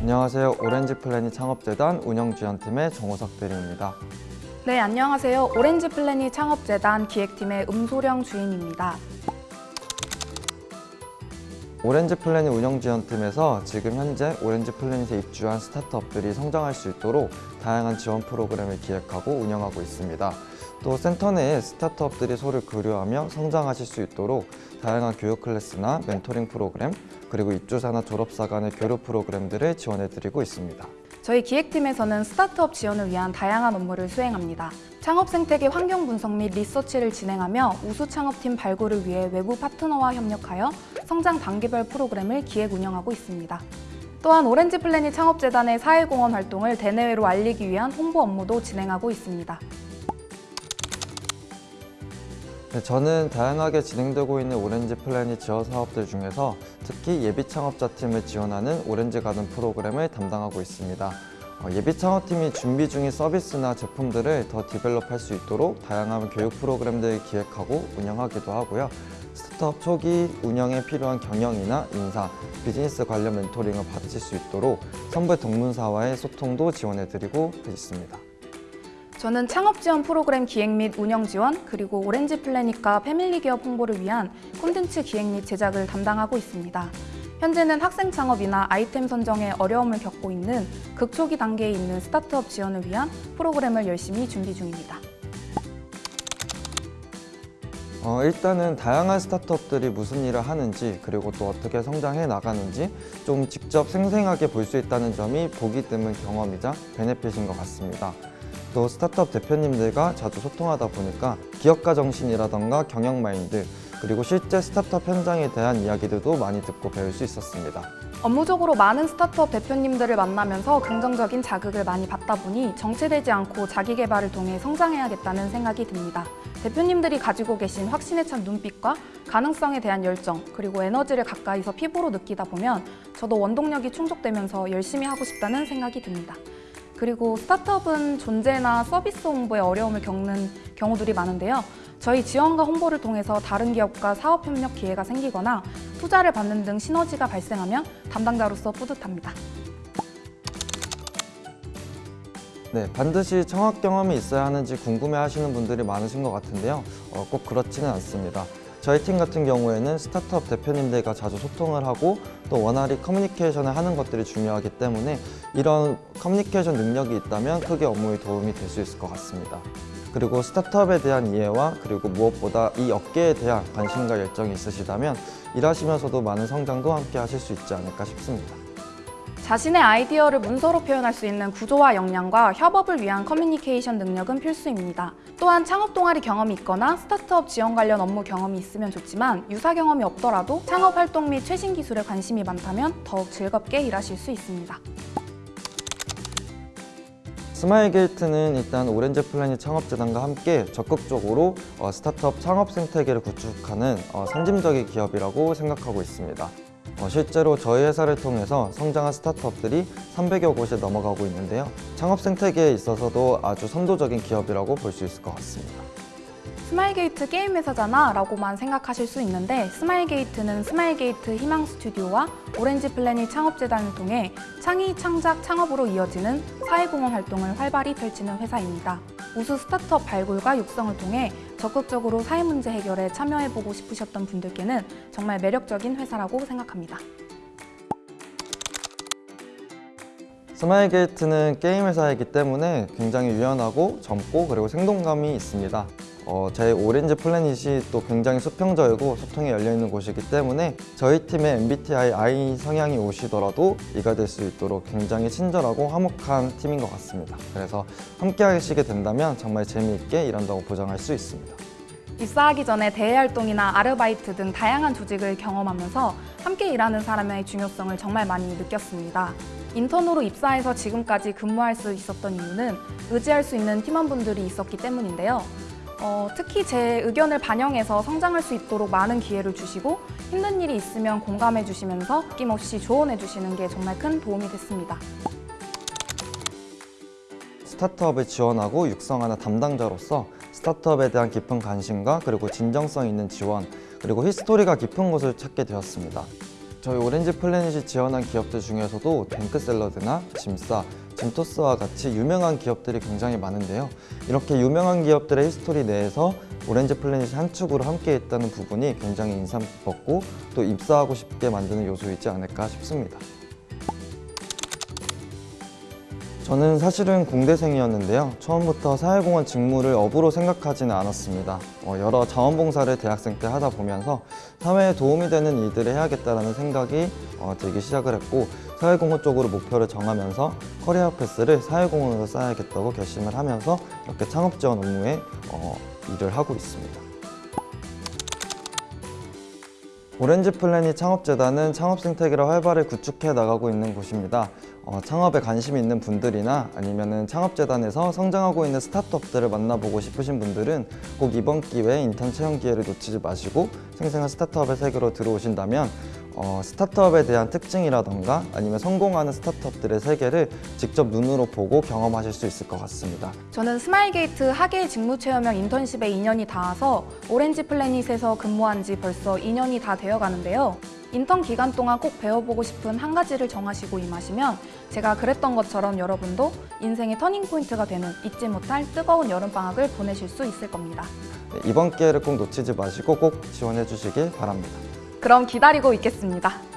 안녕하세요. 오렌지 플래닛 창업재단 운영지원팀의 정호석 대리입니다. 네, 안녕하세요. 오렌지 플래닛 창업재단 기획팀의 음소령 주임입니다. 오렌지 플래닛 운영지원팀에서 지금 현재 오렌지 플래닛에 입주한 스타트업들이 성장할 수 있도록 다양한 지원 프로그램을 기획하고 운영하고 있습니다. 또 센터 내에 스타트업들이 서로 교류하며 성장하실 수 있도록 다양한 교육 클래스나 멘토링 프로그램 그리고 입주자나 졸업사 간의 교류 프로그램들을 지원해드리고 있습니다. 저희 기획팀에서는 스타트업 지원을 위한 다양한 업무를 수행합니다. 창업 생태계 환경 분석 및 리서치를 진행하며 우수 창업팀 발굴을 위해 외부 파트너와 협력하여 성장 단계별 프로그램을 기획 운영하고 있습니다. 또한 오렌지 플래닛 창업재단의 사회공헌 활동을 대내외로 알리기 위한 홍보 업무도 진행하고 있습니다. 네, 저는 다양하게 진행되고 있는 오렌지 플래닛 지원 사업들 중에서 특히 예비 창업자 팀을 지원하는 오렌지 가든 프로그램을 담당하고 있습니다. 어, 예비 창업팀이 준비 중인 서비스나 제품들을 더 develop할 수 있도록 다양한 교육 프로그램들을 기획하고 운영하기도 하고요. 스타트업 초기 운영에 필요한 경영이나 인사, 비즈니스 관련 멘토링을 받으실 수 있도록 선배 동문사와의 소통도 지원해드리고 있습니다. 저는 창업 지원 프로그램 기획 및 운영 지원, 그리고 오렌지 플래닛과 패밀리 기업 홍보를 위한 콘텐츠 기획 및 제작을 담당하고 있습니다. 현재는 학생 창업이나 아이템 선정에 어려움을 겪고 있는 극초기 단계에 있는 스타트업 지원을 위한 프로그램을 열심히 준비 중입니다. 어, 일단은 다양한 스타트업들이 무슨 일을 하는지 그리고 또 어떻게 성장해 나가는지 좀 직접 생생하게 볼 수 있다는 점이 보기 드문 경험이자 benefit인 것 같습니다. 또 스타트업 대표님들과 자주 소통하다 보니까 기업가 정신이라던가 경영 마인드 그리고 실제 스타트업 현장에 대한 이야기들도 많이 듣고 배울 수 있었습니다. 업무적으로 많은 스타트업 대표님들을 만나면서 긍정적인 자극을 많이 받다 보니 정체되지 않고 자기 개발을 통해 성장해야겠다는 생각이 듭니다. 대표님들이 가지고 계신 확신에 찬 눈빛과 가능성에 대한 열정, 그리고 에너지를 가까이서 피부로 느끼다 보면 저도 원동력이 충족되면서 열심히 하고 싶다는 생각이 듭니다. 그리고 스타트업은 존재나 서비스 홍보에 어려움을 겪는 경우들이 많은데요. 저희 지원과 홍보를 통해서 다른 기업과 사업 협력 기회가 생기거나 투자를 받는 등 시너지가 발생하면 담당자로서 뿌듯합니다. 네, 반드시 청학 경험이 있어야 하는지 궁금해 하시는 분들이 많으신 것 같은데요. 어, 꼭 그렇지는 않습니다. 저희 팀 같은 경우에는 스타트업 대표님들과 자주 소통을 하고 또 원활히 커뮤니케이션을 하는 것들이 중요하기 때문에 이런 커뮤니케이션 능력이 있다면 크게 업무에 도움이 될 수 있을 것 같습니다. 그리고 스타트업에 대한 이해와 그리고 무엇보다 이 업계에 대한 관심과 열정이 있으시다면 일하시면서도 많은 성장도 함께 하실 수 있지 않을까 싶습니다. 자신의 아이디어를 문서로 표현할 수 있는 구조화 역량과 협업을 위한 커뮤니케이션 능력은 필수입니다. 또한 창업 동아리 경험이 있거나 스타트업 지원 관련 업무 경험이 있으면 좋지만 유사 경험이 없더라도 창업 활동 및 최신 기술에 관심이 많다면 더욱 즐겁게 일하실 수 있습니다. 스마일 게이트는 일단 오렌지 플래닛 창업재단과 함께 적극적으로 어, 스타트업 창업 생태계를 구축하는 어, 선진적인 기업이라고 생각하고 있습니다. 어, 실제로 저희 회사를 통해서 성장한 스타트업들이 300여 곳에 넘어가고 있는데요. 창업 생태계에 있어서도 아주 선도적인 기업이라고 볼 수 있을 것 같습니다. 스마일게이트 게임 회사잖아 라고만 생각하실 수 있는데 스마일게이트는 스마일게이트 희망 스튜디오와 오렌지 플래닛 창업재단을 통해 창의, 창작, 창업으로 이어지는 사회공헌 활동을 활발히 펼치는 회사입니다. 우수 스타트업 발굴과 육성을 통해 적극적으로 사회 문제 해결에 참여해보고 싶으셨던 분들께는 정말 매력적인 회사라고 생각합니다. 스마일 게이트는 게임 회사이기 때문에 굉장히 유연하고 젊고 그리고 생동감이 있습니다. 어, 제 오렌지 플래닛이 또 굉장히 수평적이고 소통이 열려있는 곳이기 때문에 저희 팀의 MBTI I 성향이 오시더라도 E가 될 수 있도록 굉장히 친절하고 화목한 팀인 것 같습니다. 그래서 함께 하시게 된다면 정말 재미있게 일한다고 보장할 수 있습니다. 입사하기 전에 대외 활동이나 아르바이트 등 다양한 조직을 경험하면서 함께 일하는 사람의 중요성을 정말 많이 느꼈습니다. 인턴으로 입사해서 지금까지 근무할 수 있었던 이유는 의지할 수 있는 팀원분들이 있었기 때문인데요. 어, 특히 제 의견을 반영해서 성장할 수 있도록 많은 기회를 주시고 힘든 일이 있으면 공감해 주시면서 아낌없이 조언해 주시는 게 정말 큰 도움이 됐습니다. 스타트업을 지원하고 육성하는 담당자로서 스타트업에 대한 깊은 관심과 그리고 진정성 있는 지원 그리고 history가 깊은 곳을 찾게 되었습니다. 저희 오렌지 플래닛이 지원한 기업들 중에서도 뱅크샐러드나 짐싸, 짐토스와 같이 유명한 기업들이 굉장히 많은데요. 이렇게 유명한 기업들의 history 내에서 오렌지 플래닛이 한 축으로 함께 있다는 부분이 굉장히 인상 깊었고 또 입사하고 싶게 만드는 요소이지 않을까 싶습니다. 저는 사실은 공대생이었는데요. 처음부터 사회공헌 직무를 업으로 생각하지는 않았습니다. 어, 여러 자원봉사를 대학생 때 하다 보면서 사회에 도움이 되는 일들을 해야겠다라는 생각이 어, 들기 시작을 했고 사회공헌 쪽으로 목표를 정하면서 career path를 사회공헌으로 쌓아야겠다고 결심을 하면서 이렇게 창업 지원 업무에 어, 일을 하고 있습니다. 오렌지 플래닛 창업재단은 창업 생태계를 활발히 구축해 나가고 있는 곳입니다. 어, 창업에 관심 있는 분들이나 아니면은 창업재단에서 성장하고 있는 스타트업들을 만나보고 싶으신 분들은 꼭 이번 기회에 인턴 채용 기회를 놓치지 마시고 생생한 스타트업의 세계로 들어오신다면 어, 스타트업에 대한 특징이라던가 아니면 성공하는 스타트업들의 세계를 직접 눈으로 보고 경험하실 수 있을 것 같습니다. 저는 스마일게이트 하계 직무체험형 인턴십에 인연이 닿아서 오렌지 플래닛에서 근무한 지 벌써 2년이 다 되어 가는데요. 인턴 기간 동안 꼭 배워보고 싶은 한 가지를 정하시고 임하시면 제가 그랬던 것처럼 여러분도 인생의 터닝포인트가 되는 잊지 못할 뜨거운 여름방학을 보내실 수 있을 겁니다. 네, 이번 기회를 꼭 놓치지 마시고 꼭 지원해 주시길 바랍니다. 그럼 기다리고 있겠습니다.